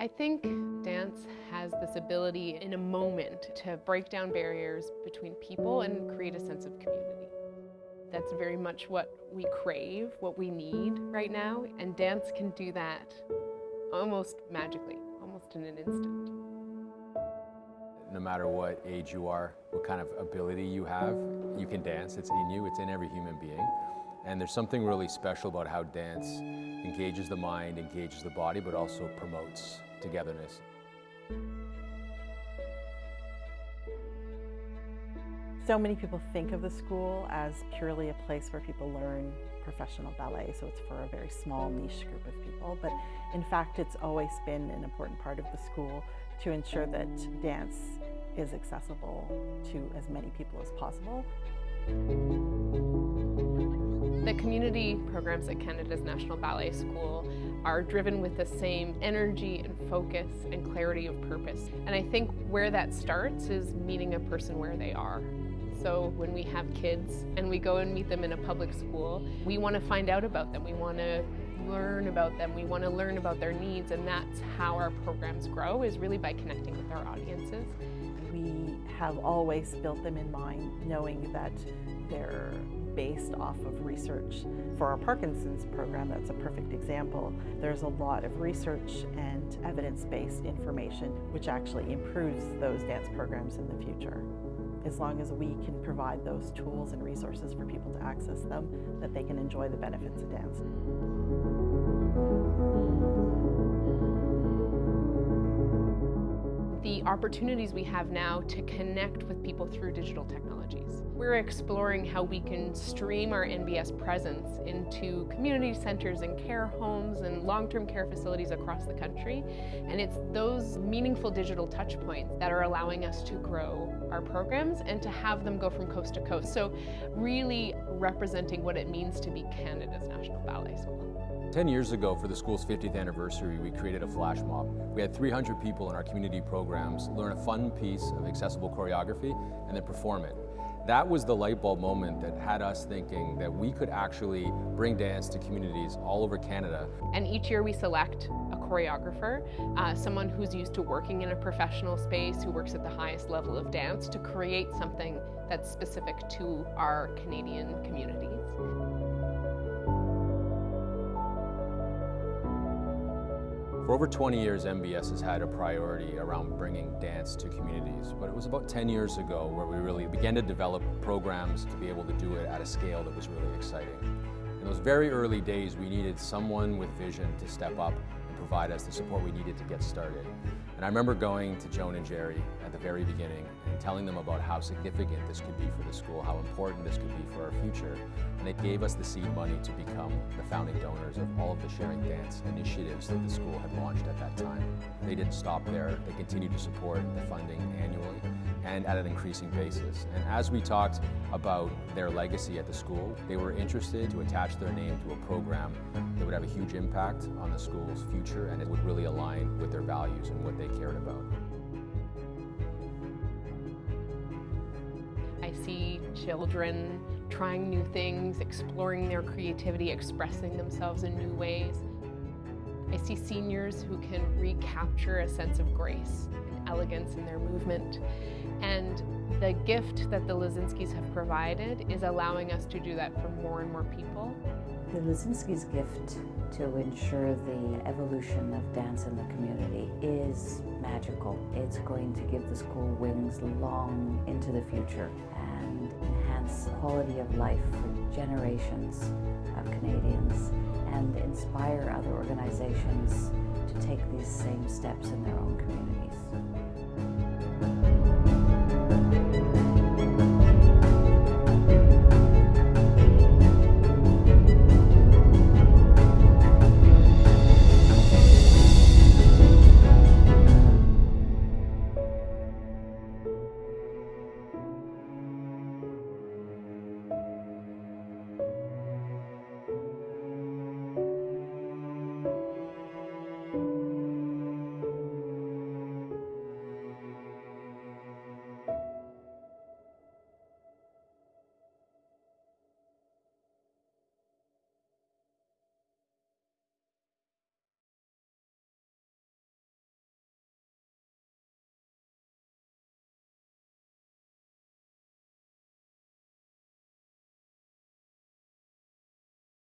I think dance has this ability in a moment to break down barriers between people and create a sense of community. That's very much what we crave, what we need right now, and dance can do that almost magically, almost in an instant. No matter what age you are, what kind of ability you have, you can dance. It's in you, it's in every human being. And there's something really special about how dance engages the mind, engages the body, but also promotes togetherness. So many people think of the school as purely a place where people learn professional ballet, so it's for a very small niche group of people. But in fact, it's always been an important part of the school to ensure that dance is accessible to as many people as possible. The community programs at Canada's National Ballet School are driven with the same energy and focus and clarity of purpose. And I think where that starts is meeting a person where they are. So when we have kids and we go and meet them in a public school, we want to find out about them. We want to learn about them. We want to learn about their needs and that's how our programs grow is really by connecting with our audiences. We have always built them in mind knowing that they're based off of research. For our Parkinson's program, that's a perfect example. There's a lot of research and evidence-based information which actually improves those dance programs in the future. As long as we can provide those tools and resources for people to access them, that they can enjoy the benefits of dance. The opportunities we have now to connect with people through digital technologies. We're exploring how we can stream our NBS presence into community centers and care homes and long-term care facilities across the country. And it's those meaningful digital touchpoints that are allowing us to grow our programs and to have them go from coast to coast. So really representing what it means to be Canada's National Ballet School. 10 years ago, for the school's 50th anniversary, we created a flash mob. We had 300 people in our community programs learn a fun piece of accessible choreography and then perform it. That was the light bulb moment that had us thinking that we could actually bring dance to communities all over Canada. And each year we select a choreographer, uh, someone who's used to working in a professional space, who works at the highest level of dance, to create something that's specific to our Canadian communities. For over 20 years, NBS has had a priority around bringing dance to communities, but it was about 10 years ago where we really began to develop programs to be able to do it at a scale that was really exciting. In those very early days, we needed someone with vision to step up and provide us the support we needed to get started. And I remember going to Joan and Jerry at the very beginning telling them about how significant this could be for the school, how important this could be for our future. And it gave us the seed money to become the founding donors of all of the Sharing Dance initiatives that the school had launched at that time. They didn't stop there. They continued to support the funding annually and at an increasing basis. And as we talked about their legacy at the school, they were interested to attach their name to a program that would have a huge impact on the school's future and it would really align with their values and what they cared about. Children trying new things, exploring their creativity, expressing themselves in new ways. I see seniors who can recapture a sense of grace and elegance in their movement. And the gift that the Lozinskis have provided is allowing us to do that for more and more people. The Lozinski's gift to ensure the evolution of dance in the community is magical. It's going to give the school wings long into the future enhance quality of life for generations of Canadians and inspire other organizations to take these same steps in their own communities.